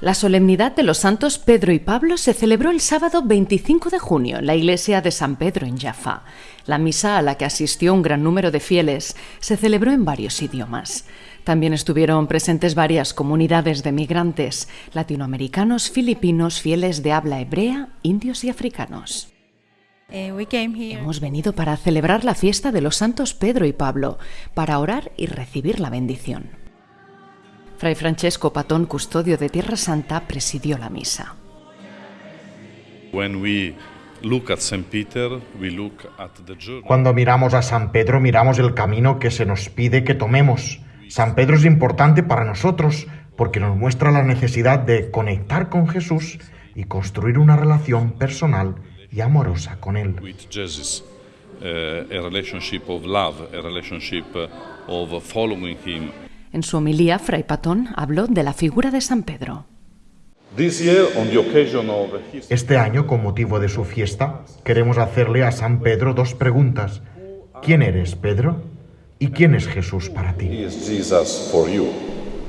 La solemnidad de los santos Pedro y Pablo se celebró el sábado 25 de junio en la iglesia de San Pedro en Jaffa. La misa a la que asistió un gran número de fieles se celebró en varios idiomas. También estuvieron presentes varias comunidades de migrantes, latinoamericanos, filipinos, fieles de habla hebrea, indios y africanos. Eh, Hemos venido para celebrar la fiesta de los santos Pedro y Pablo, para orar y recibir la bendición. Fray Francesco Patón, custodio de Tierra Santa, presidió la misa. Cuando miramos a San Pedro, miramos el camino que se nos pide que tomemos. San Pedro es importante para nosotros porque nos muestra la necesidad de conectar con Jesús y construir una relación personal y amorosa con Él. En su homilía, Fray Patón habló de la figura de San Pedro. Este año, con motivo de su fiesta, queremos hacerle a San Pedro dos preguntas. ¿Quién eres, Pedro? ¿Y quién es Jesús para ti?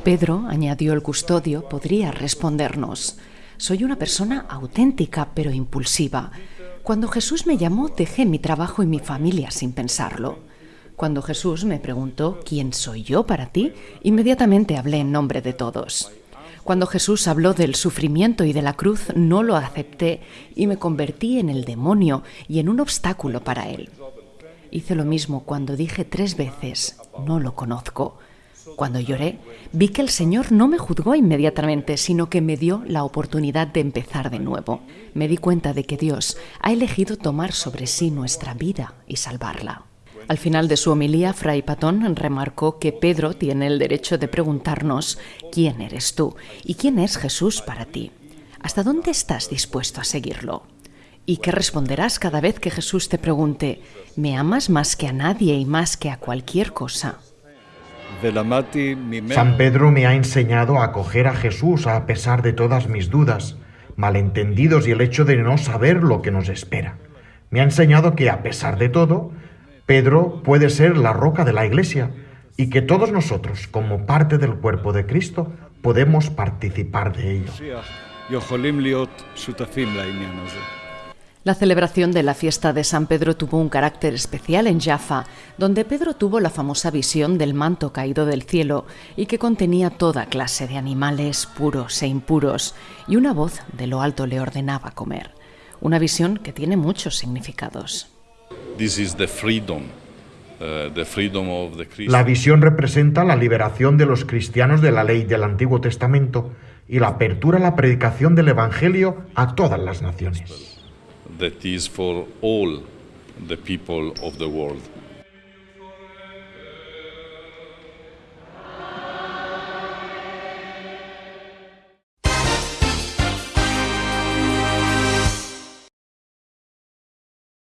Pedro, añadió el custodio, podría respondernos. Soy una persona auténtica pero impulsiva. Cuando Jesús me llamó, dejé mi trabajo y mi familia sin pensarlo. Cuando Jesús me preguntó quién soy yo para ti, inmediatamente hablé en nombre de todos. Cuando Jesús habló del sufrimiento y de la cruz, no lo acepté y me convertí en el demonio y en un obstáculo para él. Hice lo mismo cuando dije tres veces, no lo conozco. Cuando lloré, vi que el Señor no me juzgó inmediatamente, sino que me dio la oportunidad de empezar de nuevo. Me di cuenta de que Dios ha elegido tomar sobre sí nuestra vida y salvarla. Al final de su homilía, Fray Patón remarcó que Pedro tiene el derecho de preguntarnos quién eres tú y quién es Jesús para ti. ¿Hasta dónde estás dispuesto a seguirlo? ¿Y qué responderás cada vez que Jesús te pregunte, ¿me amas más que a nadie y más que a cualquier cosa? San Pedro me ha enseñado a acoger a Jesús a pesar de todas mis dudas, malentendidos y el hecho de no saber lo que nos espera. Me ha enseñado que a pesar de todo, Pedro puede ser la roca de la iglesia y que todos nosotros, como parte del cuerpo de Cristo, podemos participar de ello. La celebración de la fiesta de San Pedro tuvo un carácter especial en Jaffa, donde Pedro tuvo la famosa visión del manto caído del cielo y que contenía toda clase de animales puros e impuros, y una voz de lo alto le ordenaba comer. Una visión que tiene muchos significados. La visión representa la liberación de los cristianos de la ley del Antiguo Testamento y la apertura a la predicación del Evangelio a todas las naciones.